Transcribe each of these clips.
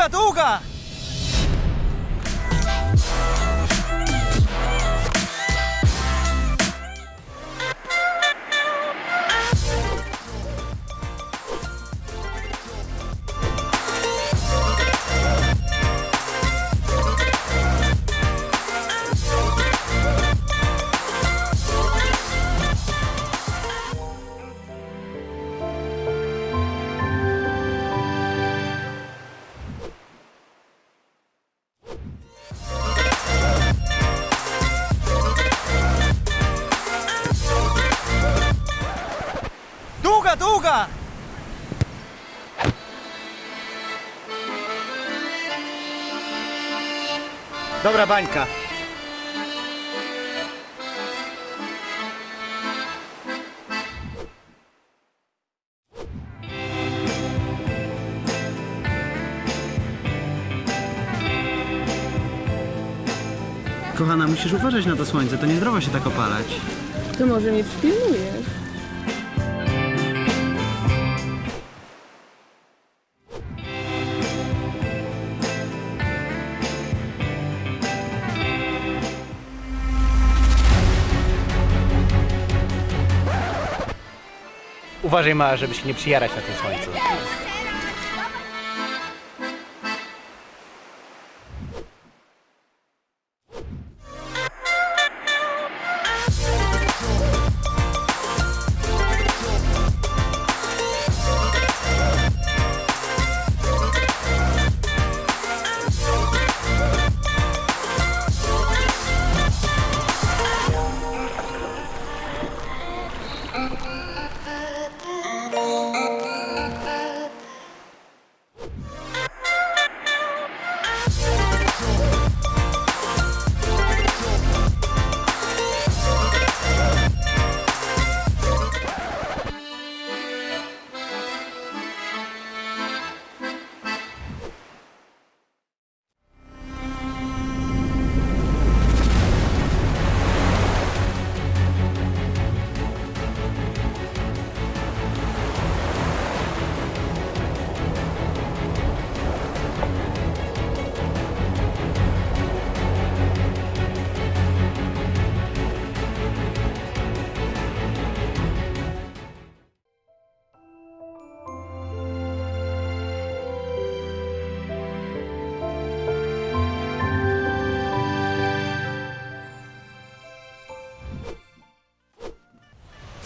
がどうか Dobra bańka. Kochana, musisz uważać na to słońce, to niezdrowo się tak opalać. To może mnie przypilnujesz? Uważaj mała, żeby się nie przyjarać na tym słońcu.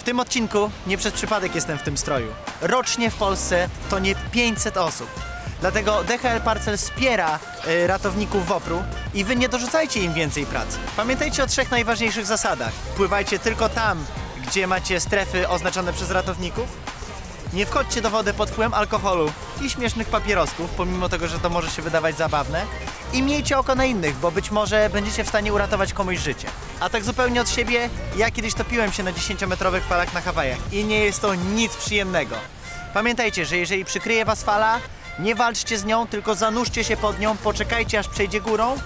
Tym odcinku nie przez przypadek jestem w tym stroju. Rocznie w Polsce to nie 500 osób. Dlatego DHL Parcel wspiera y, ratowników WOPR-u i wy nie dorzucajcie im więcej pracy. Pamiętajcie o trzech najważniejszych zasadach. Pływajcie tylko tam, gdzie macie strefy oznaczone przez ratowników. Nie wchodźcie do wody pod wpływem alkoholu i śmiesznych papierosków, pomimo tego, że to może się wydawać zabawne. I miejcie oko na innych, bo być może będziecie w stanie uratować komuś życie. A tak zupełnie od siebie, ja kiedyś topiłem się na 10-metrowych falach na Hawajach i nie jest to nic przyjemnego. Pamiętajcie, że jeżeli przykryje was fala, nie walczcie z nią, tylko zanurzcie się pod nią, poczekajcie aż przejdzie górą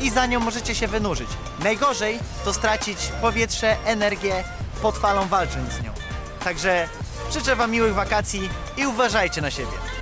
i za nią możecie się wynurzyć. Najgorzej to stracić powietrze, energię pod falą walcząc z nią. Także życzę wam miłych wakacji i uważajcie na siebie.